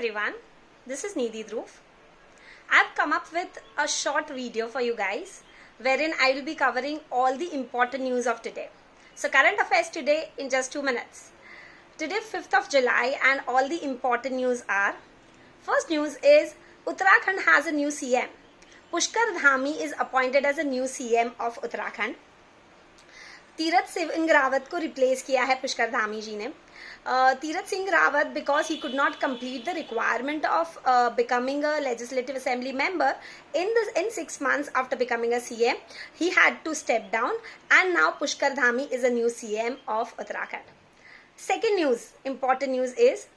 everyone, this is Nidhi Dhruv. I've come up with a short video for you guys wherein I will be covering all the important news of today. So current affairs today in just 2 minutes. Today 5th of July and all the important news are First news is Uttarakhand has a new CM. Pushkar Dhami is appointed as a new CM of Uttarakhand. Tirath Singh Rawat को replace किया है पुष्कर धामी जी ने Uh, Tirat Singh Rawat, because he could not complete the requirement of uh, becoming a Legislative Assembly member in the, in six months after becoming a CM, he had to step down, and now Pushkar Dhami is a new CM of Uttarakhand. Second news, important news is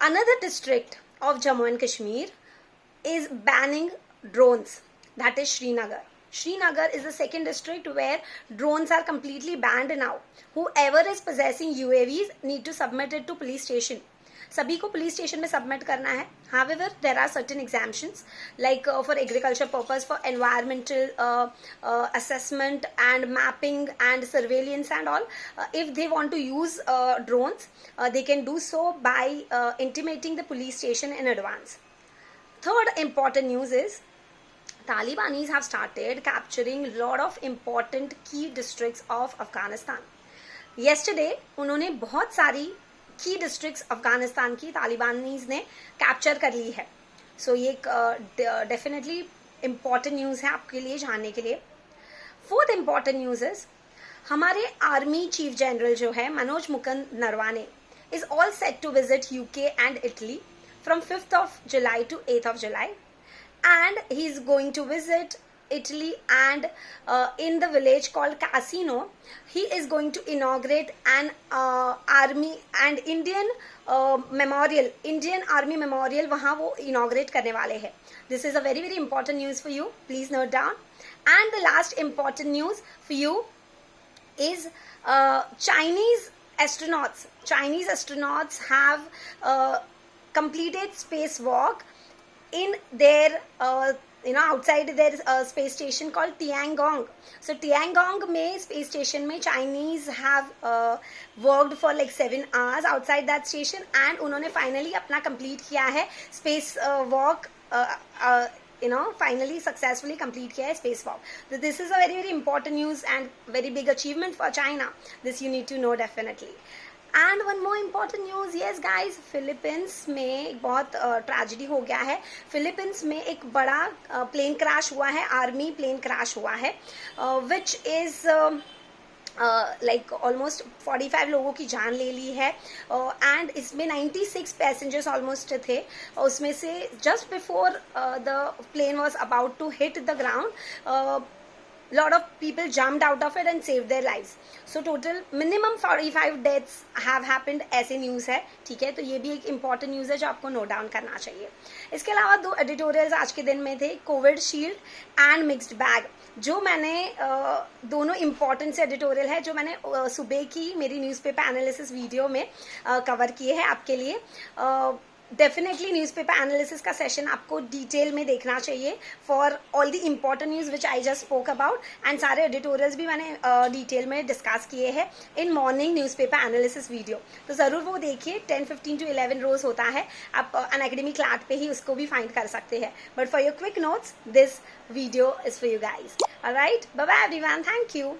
another district of Jammu and Kashmir is banning drones. That is Srinagar. Srinagar is the second district where drones are completely banned now. Whoever is possessing UAVs need to submit it to police station. सभी को police station में submit करना है however there are certain exemptions like uh, for agriculture purpose for environmental uh, uh, assessment and mapping and surveillance and all uh, if they want to use uh, drones uh, they can do so by uh, intimating the police Talibanis have started capturing lot of important key districts of Afghanistan. Yesterday, उन्होंने बहुत सारी की districts Afghanistan की तालिबानीज ने capture कर ली है। सो so, ये एक डेफिनेटली इंपॉर्टेंट न्यूज़ है आपके लिए जानने के लिए। फोर्थ इंपॉर्टेंट न्यूज़ इज़ हमारे आर्मी चीफ जनरल जो है Manoj Mukund Naravane is all set to visit UK and Italy from fifth of July to eighth of July and he's going to visit Italy and uh, in the village called Casino, he is going to inaugurate an uh, army and Indian uh, memorial, Indian Army Memorial वहाँ वो inaugurate करने वाले हैं. This is a very very important news for you. Please note down. And the last important news for you is uh, Chinese astronauts. Chinese astronauts have uh, completed spacewalk in their uh, you know outside their uh, space station called Tiangong. So Tiangong में space station में Chinese have uh, worked for like seven hours outside that station and उन्होंने finally अपना complete किया है space uh, walk uh, uh, you know finally successfully complete kiya hai space walk so this is a very very important news and very big achievement for china this you need to know definitely and one more important news yes guys Philippines में एक बहुत tragedy uh, हो गया है। Philippines में एक बड़ा plane uh, crash हुआ है आर्मी प्लेन क्रैश हुआ है विच इज़ लाइक ऑलमोस्ट 45 लोगों की जान ले ली है। एंड uh, इसमें 96 पैसेंजर्स ऑलमोस्ट थे। उसमें से just before the plane was about to hit the ground lot of people jumped out of it and saved their lives. So, total, minimum 45 deaths have happened, ऐसे news है, ठीक है? तो ये भी एक इंपॉर्टेंट न्यूज़ है जो आपको नोट डाउन करना चाहिए। इसके अलावा दो एडिटोरियल्स आज के दिन में थे Covid shield and mixed bag जो मैंने दोनों इंपॉर्टेंट से एडिटोरियल है, जो मैंने सुबह की मेरी न्यूज़पेपर एनालिसिस वीडियो में कवर किए हैं आपके लिए। डेफिनेटली न्यूज़पेपर एनालिसिस का सेशन आपको डिटेल में देखना चाहिए for all the important news which I just spoke about and सारे एडिटोरियल्स भी मैंने डिटेल uh, में डिस्कस किए हैं इन मॉर्निंग न्यूज़पेपर एनालिसिस वीडियो तो ज़रूर वो देखिए टेन फिफ्टीन टू इलेवन रोज होता है आप अन अकेडमी क्लाट पे ही उसको भी फाइंड कर सकते हैं. But for your quick notes this video is for you guys right bye everyone thank you